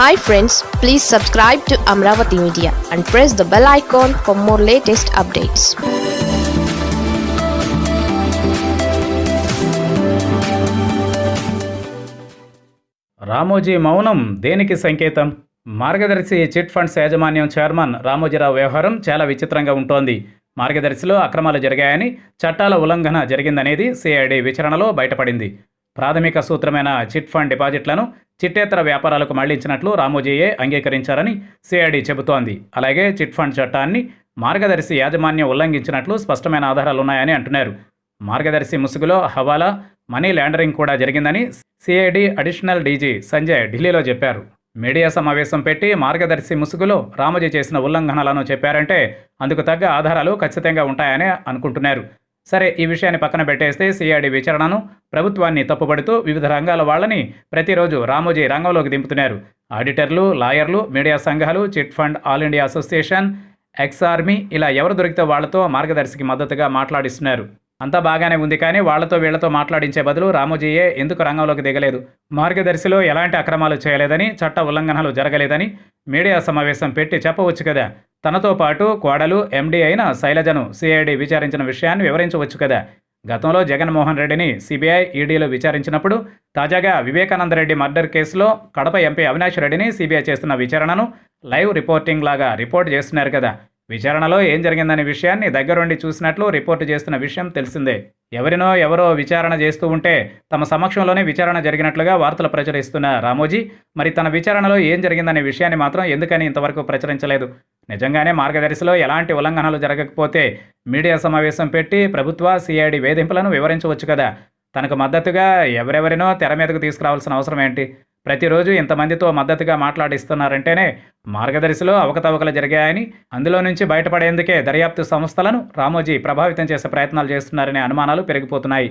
Hi friends please subscribe to Amaravati media and press the bell icon for more latest updates Ramoji మౌనం దేనికి సంకేతం? Margadarsi chit funds యాజమాన్యం chairman Ramoji Rao వ్యవహారం చాలా విచిత్రంగా ఉంటోంది. మార్గదర్శిలో అక్రమాలు జరిగాయని చట్టాల ఉల్లంఘన జరిగిందనేది సిఐడి విచారణలో బయటపడింది. ప్రాథమిక సూత్రమైన చిట్ ఫండ్ డిపాజిట్లను చిట్టేతర వ్యాపారాలకు మళ్ళించినట్లు రామోజీయే అంగీకరించారని సిఐడి చెబుతోంది. అలాగే చిట్ ఫండ్ చట్టాన్ని మార్గదర్శి యాజమాన్యం ఉల్లంఘించినట్లు స్పష్టమైన ఆధారాలున్నాయని అంటున్నారు. మార్గదర్శి ముసుగులో హవాలా మనీ ల్యాండరింగ్ కూడా జరిగిందని సిఐడి అడిషనల్ డీజీ సంజయ్ ఢిల్లీలో చెప్పారు. మీడియా సమావేశం పెట్టి మార్గదర్శి ముసుగులో రామోజీ చేసిన ఉల్లంఘనలను చెప్పారంటే అందుకు తగ్గ ఆధారాలు ఖచ్చితంగా ఉంటాయని అనుకుంటున్నారు. సరే ఈ విషయాన్ని పక్కన పెట్టేస్తే సిఐడి విచారణను ప్రభుత్వాన్ని తప్పుపడుతూ వివిధ రంగాల వాళ్ళని ప్రతిరోజు రామోజీ రంగంలోకి దింపుతున్నారు. ఆడిటర్లు లాయర్లు మీడియా సంఘాలు chit fund all India association ex army ఇలా ఎవరు దొరికితే వాళ్ళతో మార్గదర్శికి మద్దతుగా మాట్లాడిస్తున్నారు. అంతా బాగానే ఉంది కానీ వాళ్ళతో వీళ్ళతో మాట్లాడించే బదులు రామోజీయే ఎందుకు రంగంలోకి దిగలేదు? మార్గదర్శిలో ఎలాంటి అక్రమాలు చేయలేదని చట్ట ఉల్లంఘనలు జరగలేదని మీడియా సమావేశం పెట్టి చెప్పవచ్చు కదా. తనతో పాటు కోడలు ఎండీ అయిన శైలజను సిఐడి విచారించిన విషయాన్ని వివరించవచ్చు కదా. గతంలో జగన్మోహన్ రెడ్డిని సిబిఐ ఈడీలు విచారించినప్పుడు తాజాగా వివేకానంద రెడ్డి మర్డర్ కేసులో కడప ఎంపీ అవినాష్ రెడ్డిని సిబిఐ చేస్తున్న విచారణను లైవ్ రిపోర్టింగ్ లాగా రిపోర్ట్ చేస్తున్నారు కదా. విచారణలో ఏం జరిగిందనే విషయాన్ని దగ్గరుండి చూసినట్లు రిపోర్టు చేస్తున్న విషయం తెలిసిందే. ఎవరినో ఎవరో విచారణ చేస్తూ ఉంటే తమ సమక్షంలోనే విచారణ జరిగినట్లుగా వార్తలు ప్రచురిస్తున్న రామోజీ మరి తన విచారణలో ఏం జరిగిందనే విషయాన్ని మాత్రం ఎందుకని ఇంతవరకు ప్రచురించలేదు? నిజంగానే మార్గదర్శిలో ఎలాంటి ఉల్లంఘనలు జరగకపోతే మీడియా సమావేశం పెట్టి ప్రభుత్వ సిఐడి వేధింపులను వివరించవచ్చు కదా. తనకు మద్దతుగా ఎవరెవరినో తెర మీదకు తీసుకురావాల్సిన అవసరం ఏంటి? ప్రతిరోజు ఇంతమందితో మద్దతుగా మాట్లాడిస్తున్నారంటేనే మార్గదర్శిలో అవకతవకలు జరిగాయని అందులో నుంచి బయటపడేందుకే దర్యాప్తు సంస్థలను రామోజీ ప్రభావితం చేసే ప్రయత్నాలు చేస్తున్నారనే అనుమానాలు పెరిగిపోతున్నాయి.